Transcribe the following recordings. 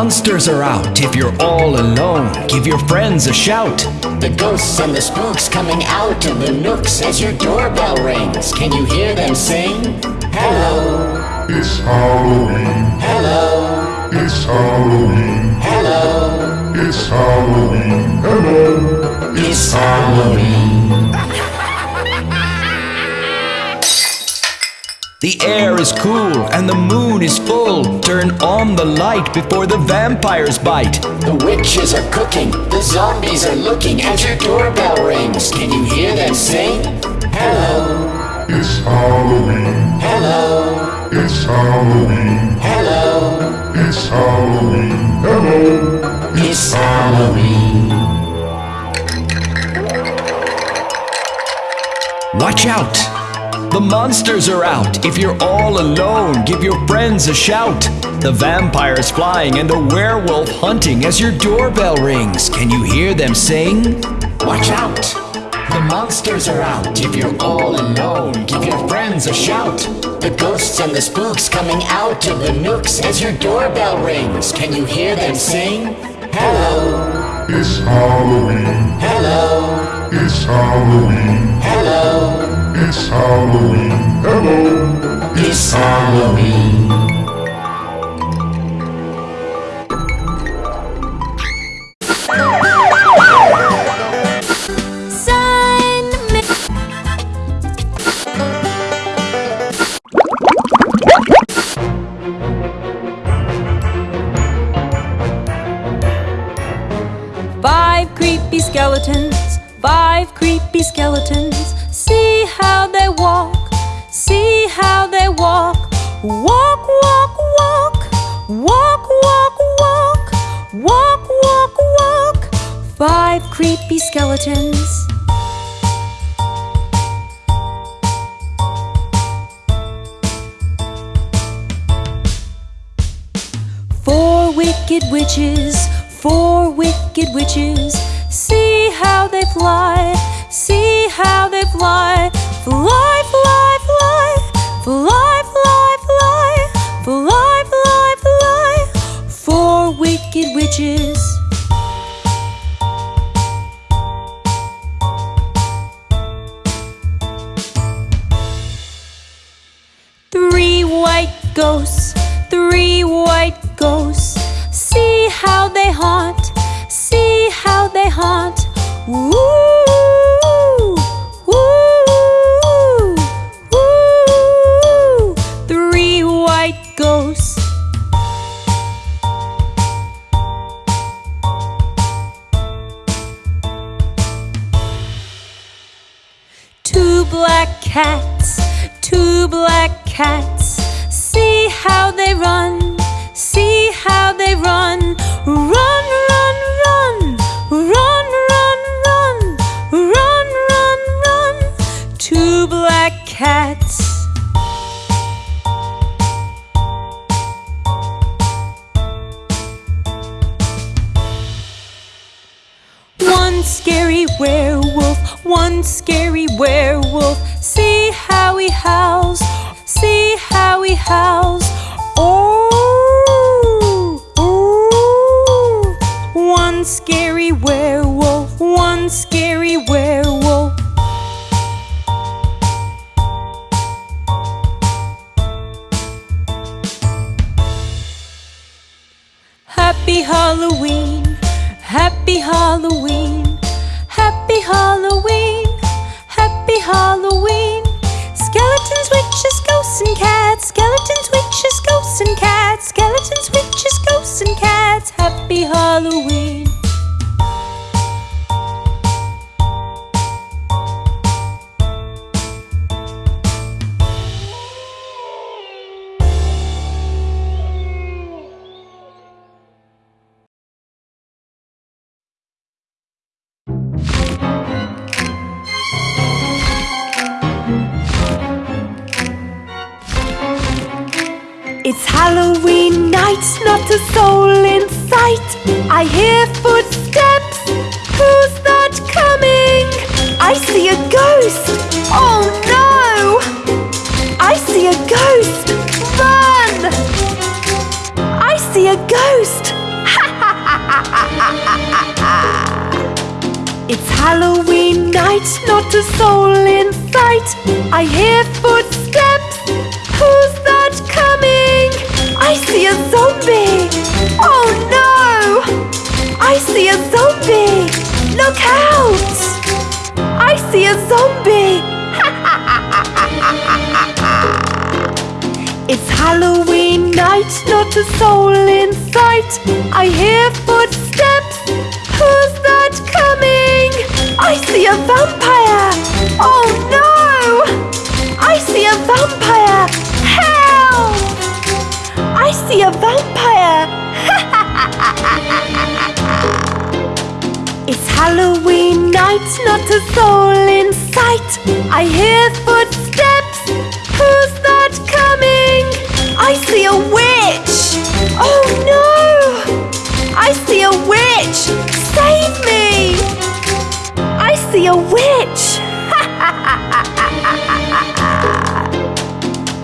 Watch out! The monsters are out. If you're all alone, give your friends a shout. The ghosts and the spooks coming out of the nooks as your doorbell rings. Can you hear them sing? Hello, It's Halloween. hello, It's Halloween. hello. It's Halloween. Hello. It's Halloween. The air is cool and the moon is full. Turn on the light before the vampires bite. The witches are cooking, the zombies are looking as your doorbell rings. Can you hear them sing? Hello, It's Halloween. hello, It's Halloween. hello. It's Halloween. Hello. It's Halloween. Watch out! The monsters are out. If you're all alone, give your friends a shout. The vampire's flying and the werewolf hunting as your doorbell rings. Can you hear them sing? Watch out! The monsters are out. If you're all alone, give your friends a shout. The ghosts and the spooks coming out of the nooks as your doorbell rings. Can you hear them sing? Hello, It's Halloween. hello, It's Halloween. hello. It's Halloween. Hello. It's Halloween. Five creepy skeletons. Four wicked witches, four wicked witches. See how they fly, see how they fly. Fly, fly, fly, fly, fly, fly, fly, fly, fly. Four wicked witches. One scary werewolf, one scary werewolf. See how he howls, see how he howls. Oh, oh. One scary werewolf, one scary werewolf. Happy Halloween, happy Halloween, Halloween. Skeletons, witches, ghosts, and cats. Skeletons, witches, ghosts, and cats. Skeletons, witches, ghosts, and cats. Happy Halloween. Halloween night, not a soul in sight. I hear footsteps. Who's that coming? I see a ghost. Oh no! I see a ghost. Run! I see a ghost. Ha ha ha ha ha ha! It's Halloween night, not a soul in sight. I hear soul in sight. I hear footsteps. Who's that coming? I see a vampire. Oh no! I see a vampire. Help! I see a vampire. it's Halloween night, not a soul in sight. I hear see a witch!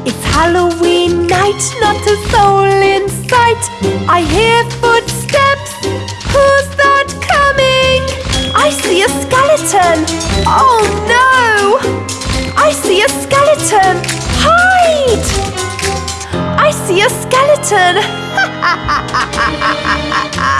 it's Halloween night, not a soul in sight. I hear footsteps. Who's that coming? I see a skeleton. Oh no! I see a skeleton. Hide! I see a skeleton. Ha ha ha ha ha ha!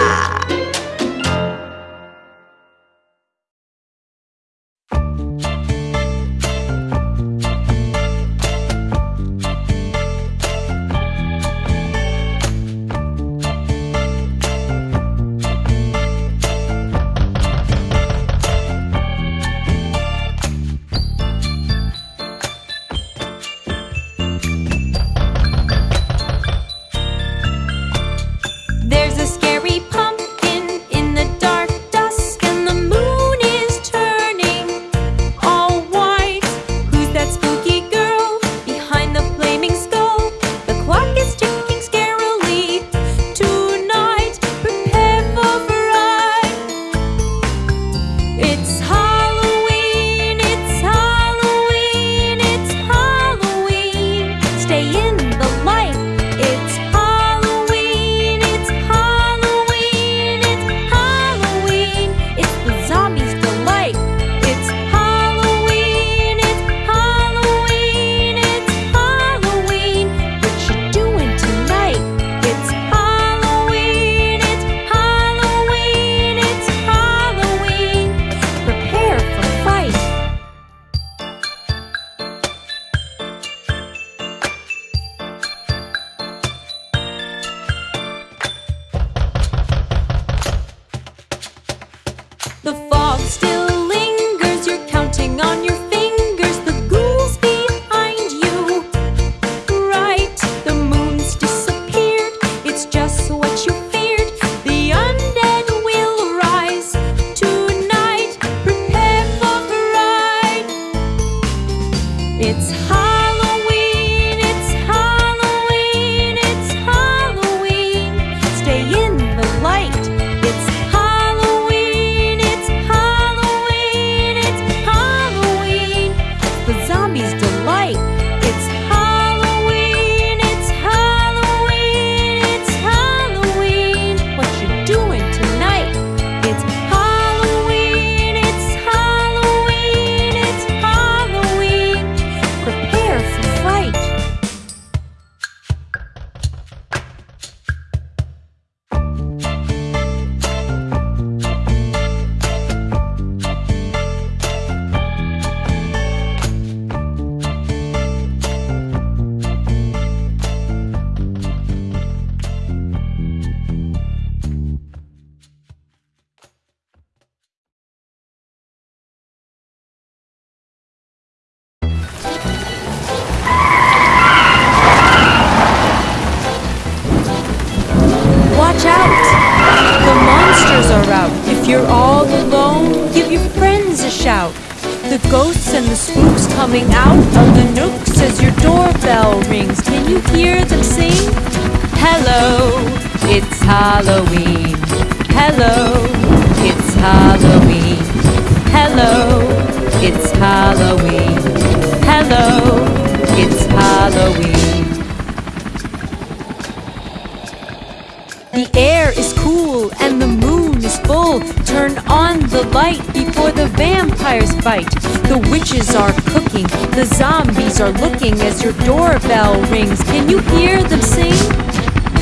The air is cool and the moon is full. Turn on the light before the vampires bite. The witches are cooking, the zombies are looking as your doorbell rings. Can you hear them sing?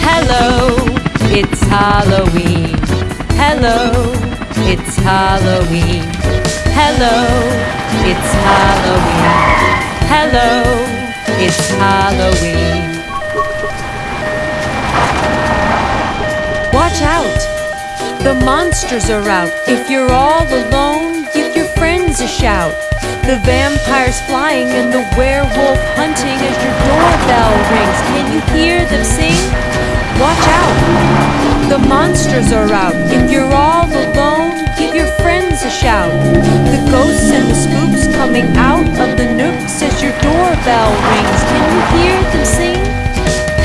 Hello, it's Halloween. Hello, it's Halloween. Hello, it's Halloween. Hello, it's Halloween. Watch out! The monsters are out. If you're all alone, give your friends a shout. The vampires flying and the werewolf hunting as your doorbell rings. Can you hear them sing? Watch out! The monsters are out. If you're all alone, give your friends a shout. The ghosts and the spooks coming out of the nooks as your doorbell rings. Can you hear them sing?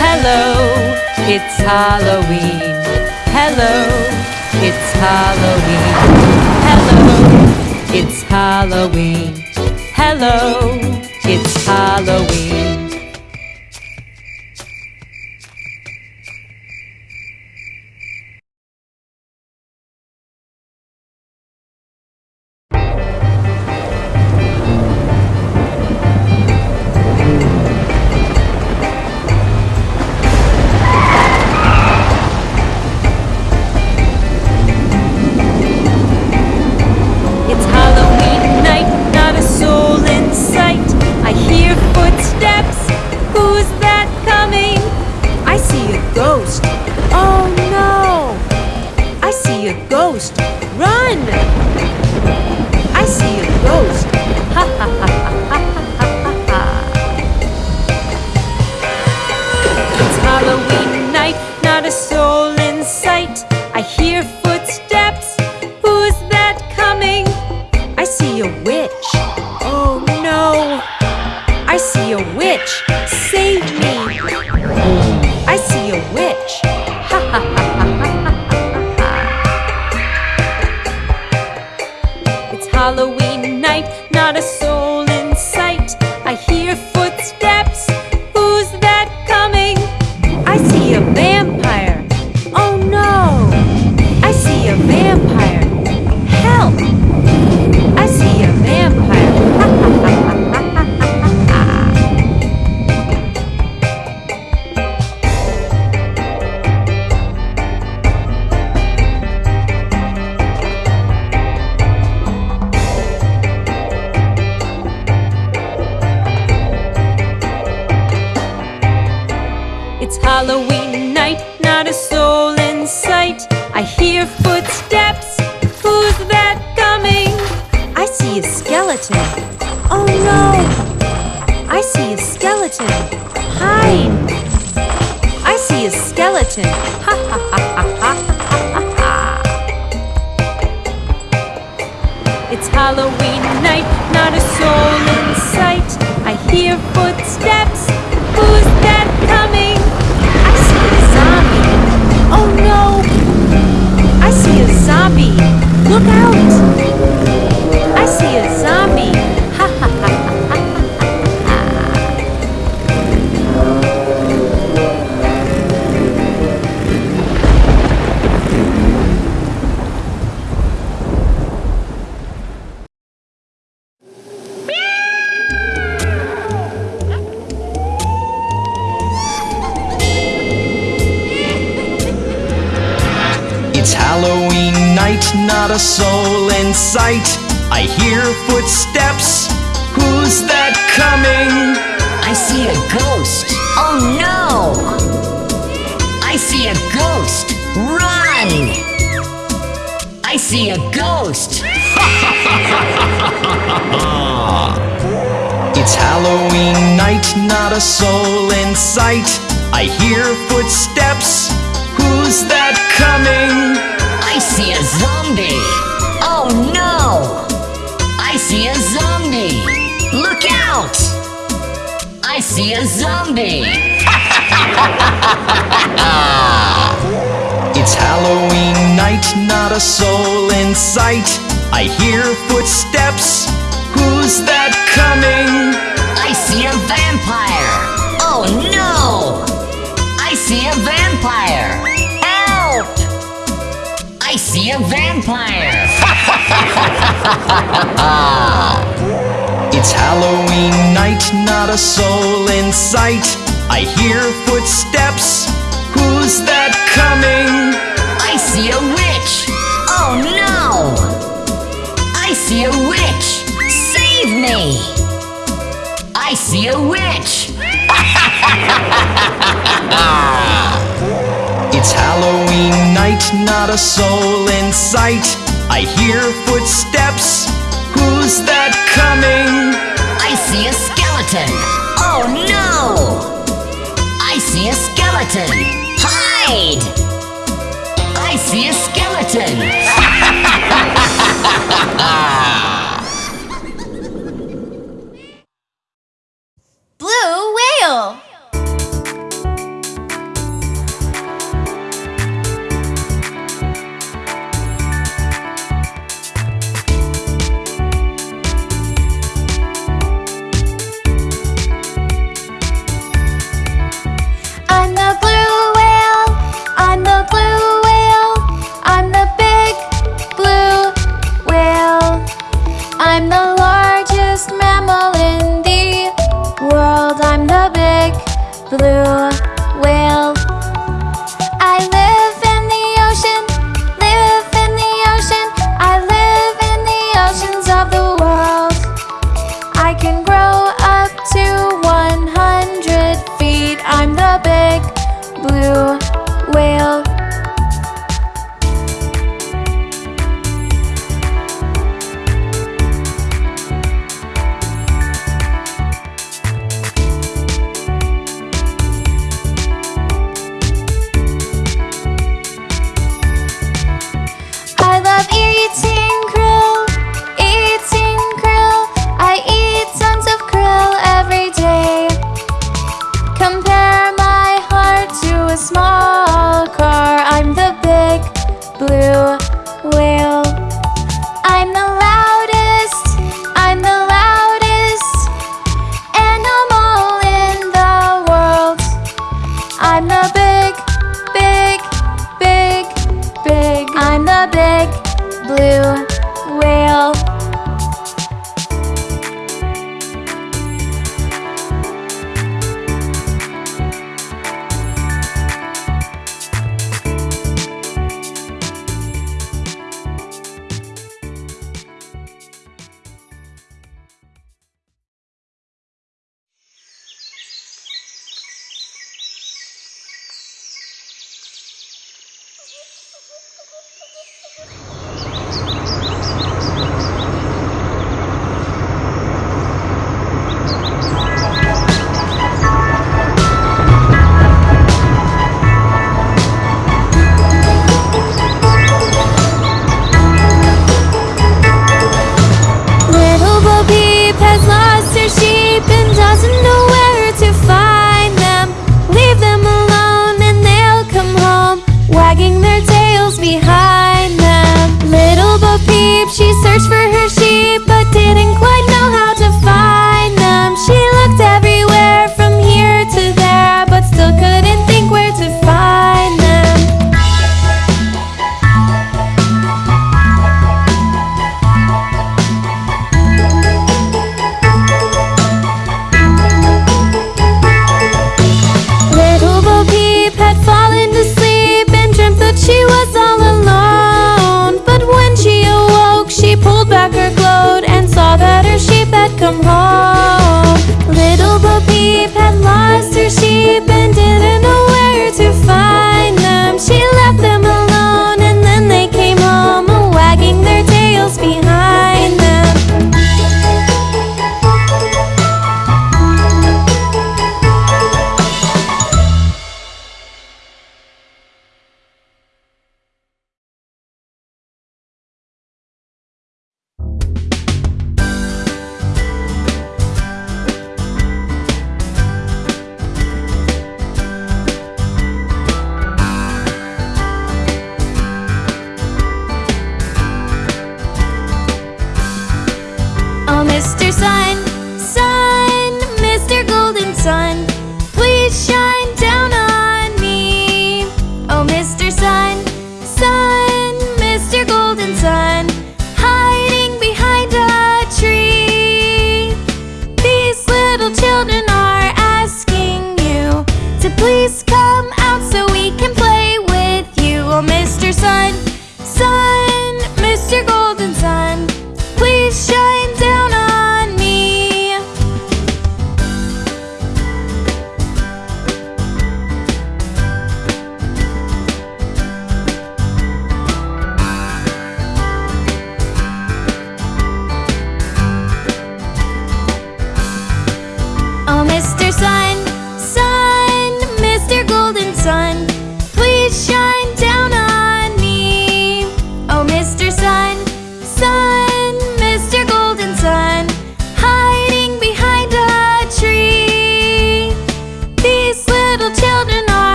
Hello, it's Halloween. Hello, it's Halloween. Hello, it's Halloween. Hello, it's Halloween. A soul in sight. I hear footsteps. Who's that coming? I see a ghost. Oh no! I see a ghost. Run! I see a ghost. It's Halloween night, not a soul in sight. I hear footsteps. Who's that coming? I see a zombie. Oh no! I see a zombie. Look out! I see a zombie. It's Halloween night, not a soul in sight. I hear footsteps. Who's that coming? I see a vampire. Oh no! I see a vampire see a vampire! it's Halloween night, not a soul in sight. I hear footsteps. Who's that coming? I see a witch! Oh no! I see a witch! Save me! I see a witch! it's Halloween night, not a soul in sight. I hear footsteps. Who's that coming? I see a skeleton. Oh no! I see a skeleton. Hide! I see a skeleton. blue whale. blue. She was all alone, but when she awoke, she pulled back her gloat and saw that her sheep had come home. Little Bo Peep had lost her sheep and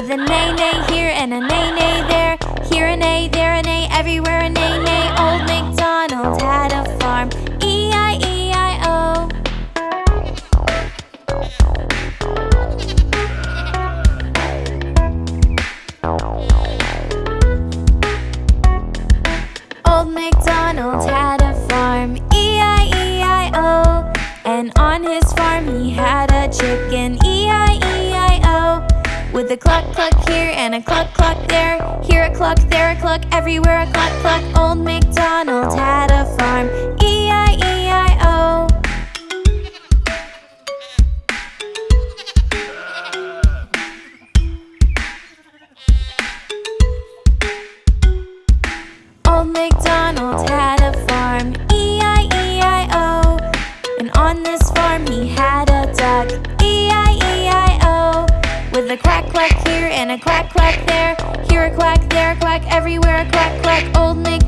With a neigh here and a neigh there, here a neigh, there a neigh, everywhere a neigh neigh. Old MacDonald had a farm, Cluck cluck here and a cluck cluck there, here a cluck, there a cluck, everywhere a cluck cluck. Old MacDonald had a farm, quack quack there, here a quack, there a quack, everywhere a quack quack. Old MacDonald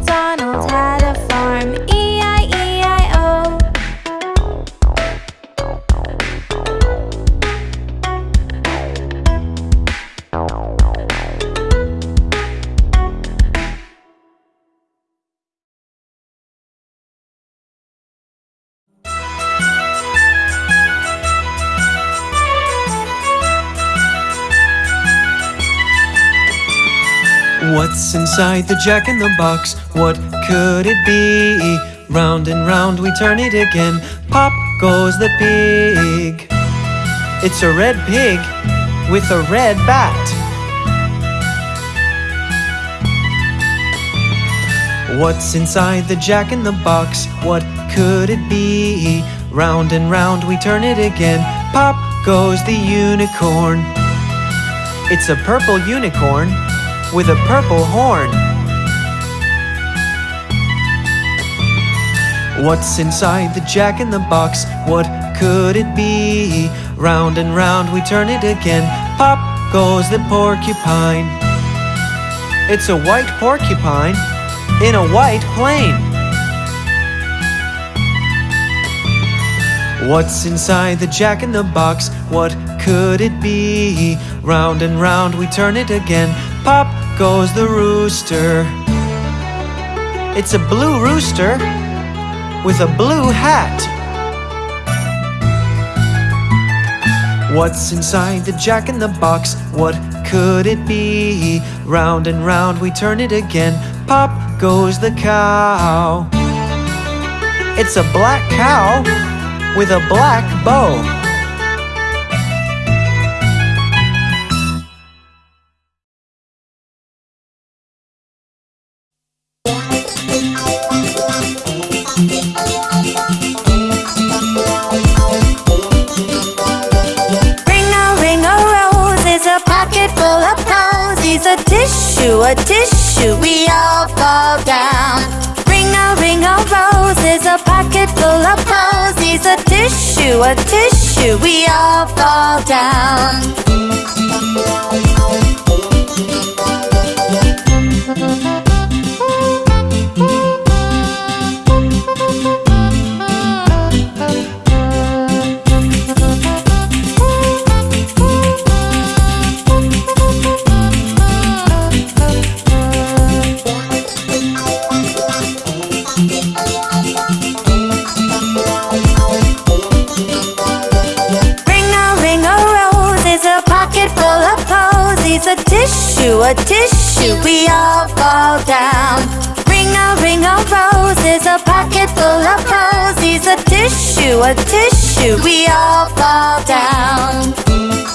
What's inside the jack in the box? What could it be? Round and round we turn it again. Pop goes the pig. It's a red pig with a red bat. What's inside the jack in the box? What could it be? Round and round we turn it again. Pop goes the unicorn. It's a purple unicorn with a purple horn. What's inside the jack in the box? What could it be? Round and round we turn it again. Pop goes the porcupine. It's a white porcupine in a white plane. What's inside the jack in the box? What could it be? Round and round we turn it again. Pop goes the rooster. It's a blue rooster with a blue hat. What's inside the jack in the box? What could it be? Round and round we turn it again. Pop goes the cow. It's a black cow with a black bow. A tissue, we all fall down. A tissue, we all fall down. Ring a ring a rose is a pocket full of posies. A tissue, a tissue, we all fall down.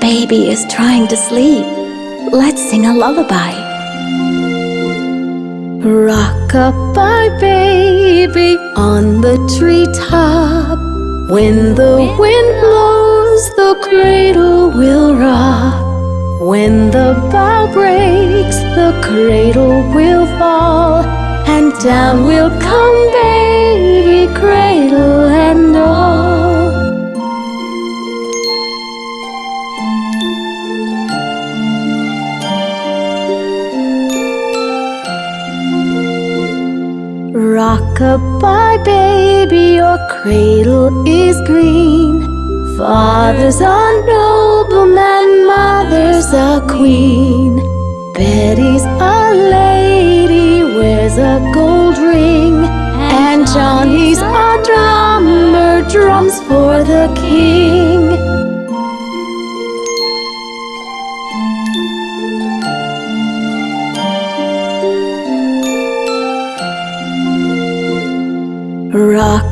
Baby is trying to sleep. Let's sing a lullaby. Rock-a-bye baby on the treetop. When the wind blows, the cradle will rock. When the bough breaks, the cradle will fall. And down will come baby, cradle and all. Rock-a-bye baby, your cradle is green. Father's a nobleman, mother's a queen. Betty's a lady, wears a gold ring. And Johnny's a drummer, drums for the king.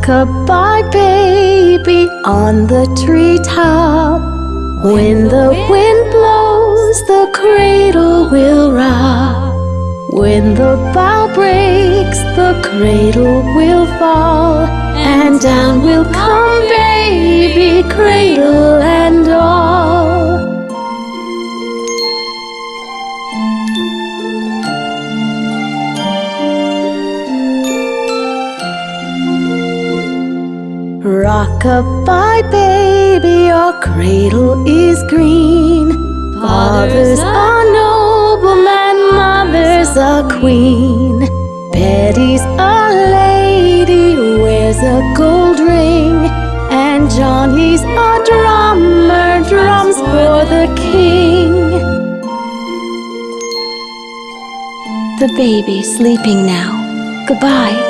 Rock-a-bye baby on the treetop. When the wind blows, the cradle will rock. When the bough breaks, the cradle will fall. And down will come baby, cradle and all. Rock-a-bye baby, your cradle is green. Father's a nobleman, mother's a queen. Betty's a lady, wears a gold ring. And Johnny's a drummer, drums for the king. The baby's sleeping now. Goodbye.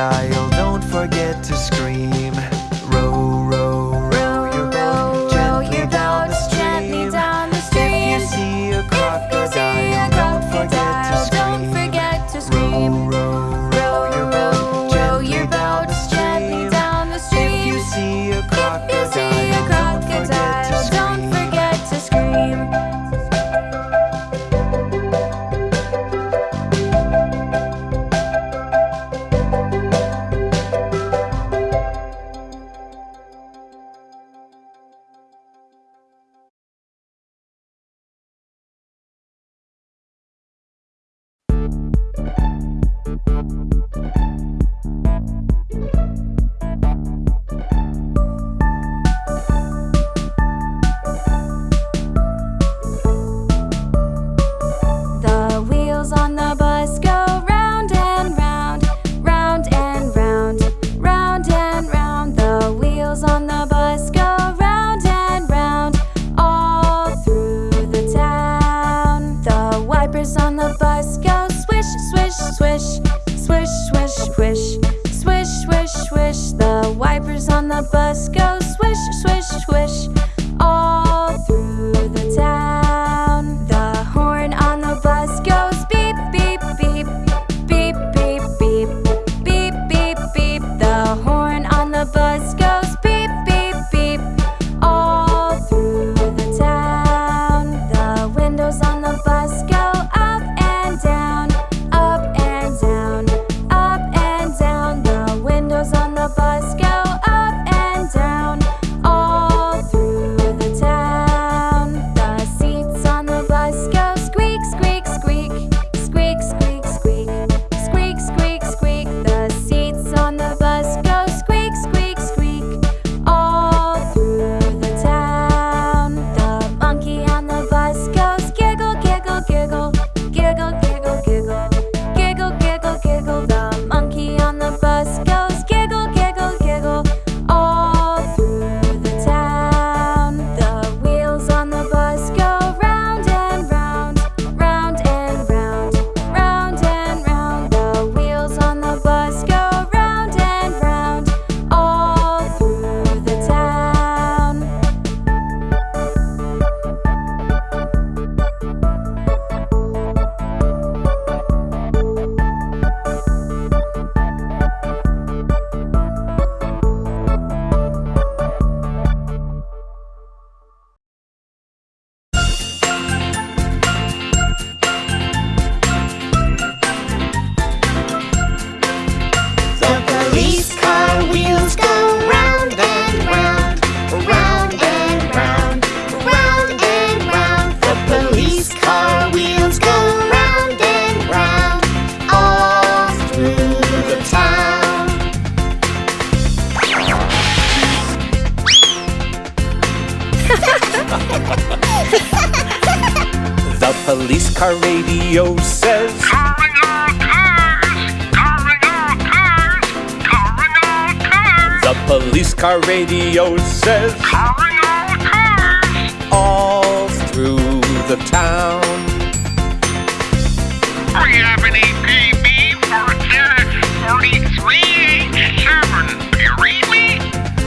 sky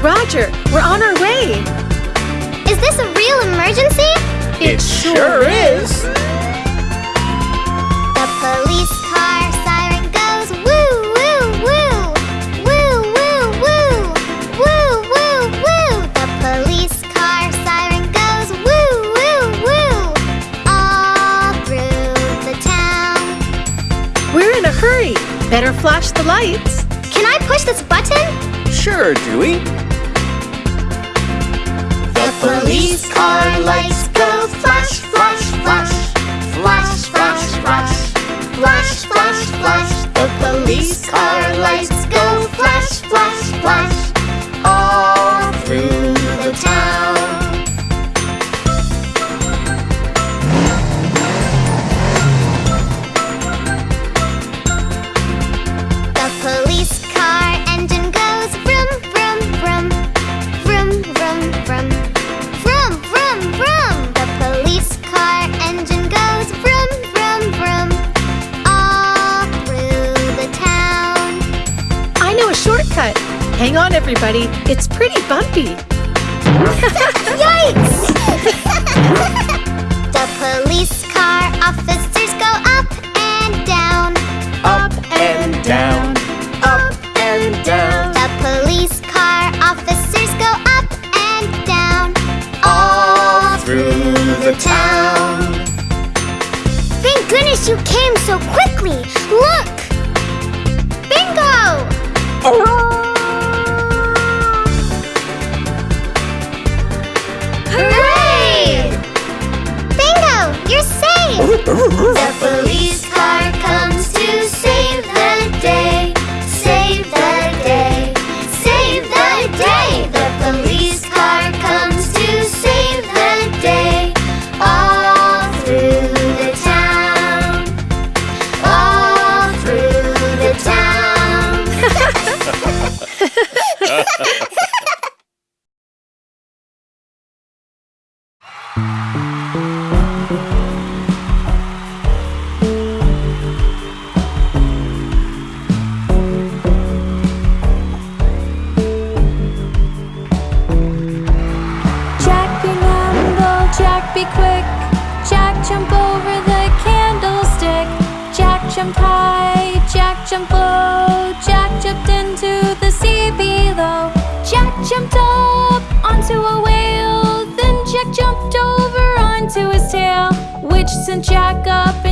Roger, we're on our way. Is this a real emergency? It, it sure is. Better flash the lights. Can I push this button? Sure, Dewey. The police car lights go flash, flash, flash. Flash, flash, flash. Flash, flash, flash. The police car lights go flash, flash, flash. All through the town. Hang on, everybody. It's pretty bumpy. Yikes! the police car officers go up and down. Up and down, up and down. The police car officers go up and down. All Through the town. Thank goodness you came so quickly. Jack up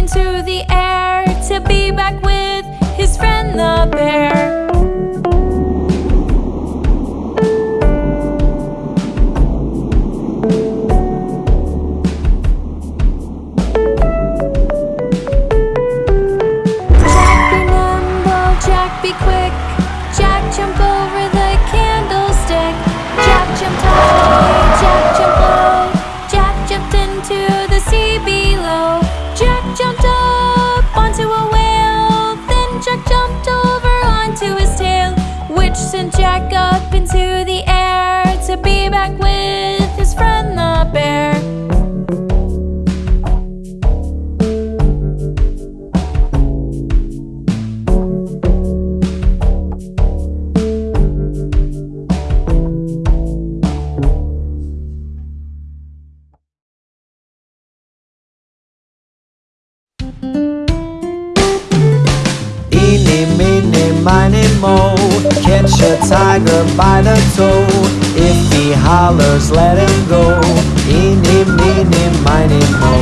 tiger by the toe. If he hollers, let him go. Eeny, meeny, miny, mo.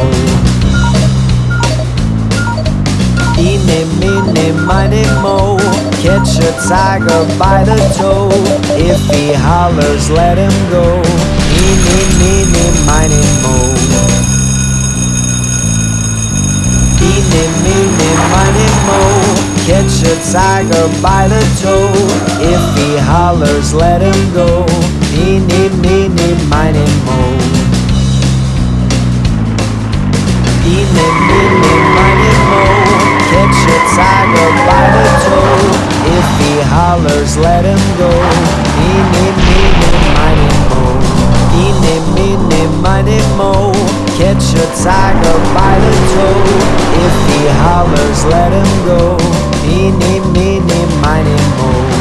Eeny, meeny, miny, mo. Catch a tiger by the toe. If he hollers, let him go. Eeny, meeny, miny, mo. Eeny, meeny, miny, mo. Catch a tiger by the toe. If he hollers, let him go. Eeny, meeny, miny, mo. Eeny, meeny, miny, mo. Catch a tiger by the toe. If he hollers, let him go. Eeny, meeny, miny, mo. Eeny, meeny, miny, mo. Catch a tiger by the toe. If he hollers, let him go. Me, me, me, me, my me, me.